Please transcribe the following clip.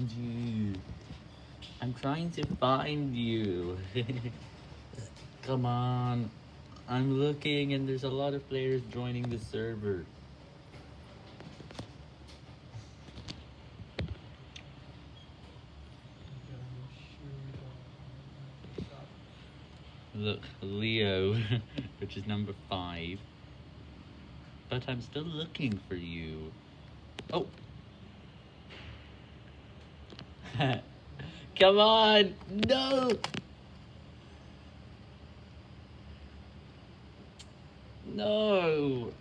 find you. I'm trying to find you. Come on. I'm looking and there's a lot of players joining the server. Look, Leo, which is number five. But I'm still looking for you. Oh! Come on! No! No!